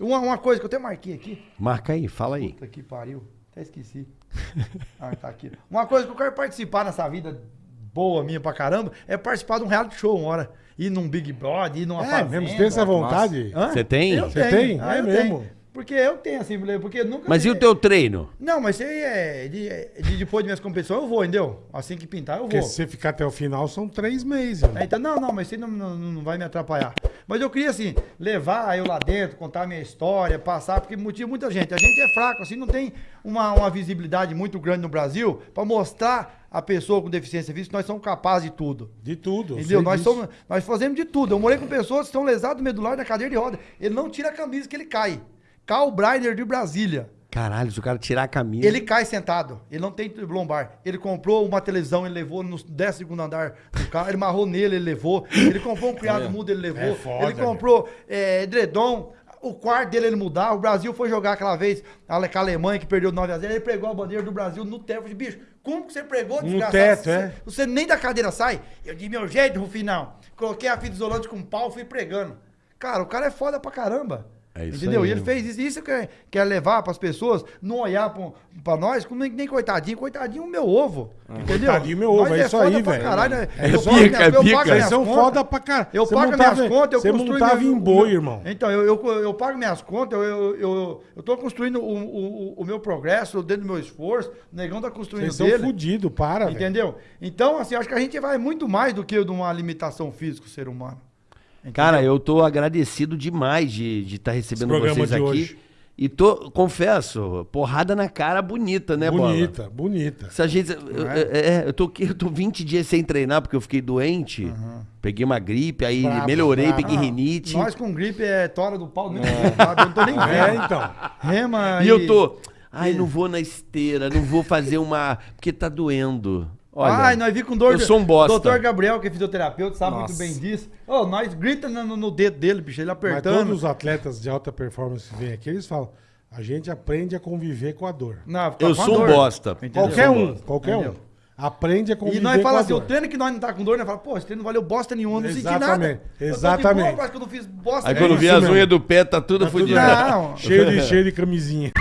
Uma, uma coisa que eu até marquei aqui. Marca aí, fala aí. Puta que pariu. Até esqueci. ah, tá aqui. Uma coisa que eu quero participar nessa vida boa minha pra caramba é participar de um reality show uma hora. Ir num Big Brother, ir numa É fazenda. mesmo, você tem essa vontade? Você tem? Você tenho. tem? Ah, É eu mesmo? tenho. Porque eu tenho, assim, porque nunca... Mas e o teu treino? Não, mas isso aí é... De, de- depois de minhas competições eu vou, entendeu? Assim que pintar eu Porque vou. se você ficar até o final, são três meses. irmão. É, então, não, não, mas isso aí não, não, não vai me atrapalhar. Mas eu queria, assim, levar eu lá dentro, contar a minha história, passar, porque motiva muita gente. A gente é fraco, assim, não tem uma, uma visibilidade muito grande no Brasil pra mostrar a pessoa com deficiência física que nós somos capazes de tudo. De tudo. eu Entendeu? Nós, disso. somos, nós fazemos de tudo. Eu morei com pessoas que estão lesadas medular na cadeira de roda. Ele não tira a camisa que ele cai. Carl Breiner de Brasília. Caralho, se o cara tirar a camisa. Ele cai sentado, ele não tem lombar. Ele comprou uma televisão, ele levou no 12 andar do carro, ele marrou nele, ele levou. Ele comprou um criado mudo, ele levou. É foda, ele comprou é, edredom, o quarto dele ele mudar. O Brasil foi jogar aquela vez com a Alemanha, que perdeu 9 a 0 ele pregou a bandeira do Brasil no teto. Eu falei, bicho, como que você pregou, desgraçado? teto, Você- é. Você nem da cadeira sai. Eu de meu jeito, Rufinão. Coloquei a fita isolante com pau, fui pregando. Cara, o cara é foda pra caramba. É isso Entendeu? aí, E ele né? fez isso. Isso que quer, quer levar pras pessoas, não olhar pra nós como nem, nem coitadinho. Coitadinho o meu ovo. Entendeu? Coitadinho meu ovo, Nós é isso foda aí, velho. Caralho, né? É eu isso pago é eu pago pica. Vocês são foda pra caralho. Eu Você pago montava- minhas contas, eu Você montava minhas- em boi, irmão. Então, eu, eu, eu pago minhas contas, eu, eu, eu, tô construindo o, o, o meu progresso dentro do meu esforço, o negão tá construindo Vocês são dele. fudidos, para, velho. Entendeu? Então, assim, acho que a gente vai muito mais do que de uma limitação física, o ser humano. Entendeu? Cara, eu tô agradecido demais de estar de tá recebendo vocês aqui. hoje. E tô, confesso, porrada na cara bonita, né, Bola? Bonita, bonita. Se a gente, eu, é, é, eu, tô, aqui- eu tô 20 dias sem treinar porque eu fiquei doente. Peguei uma gripe, aí Bravo, melhorei, bravo. peguei rinite. Nós com gripe é tora do pau, sabe, eu não tô nem É, vendo. então. Rema E eu tô. Ai, não vou na esteira, não vou fazer uma. Porque tá doendo. Olha, Ai, nós vi com dor. eu sou um bosta. Doutor Gabriel, que é fisioterapeuta, sabe Nossa. muito bem disso. Ô, nós grita no, no dedo dele, bicho, ele Mas apertando. todos os atletas de alta performance que vêm aqui, eles falam, a gente aprende a conviver com a dor. Não, Eu com a sou um dor. bosta. Entendeu? Qualquer um, bosta. qualquer um. Entendeu? Aprende a conviver E nós com fala a assim, o dor. treino que nós não tá com dor, nós fala, pô, esse treino não valeu bosta nenhuma, não senti nada. Exatamente, Eu exatamente. boa, parece que eu não fiz bosta Aí nenhuma. quando vi as unhas do pé, tá tudo Tá tudo fodido. Não, Cheio de, cheio de camisinha.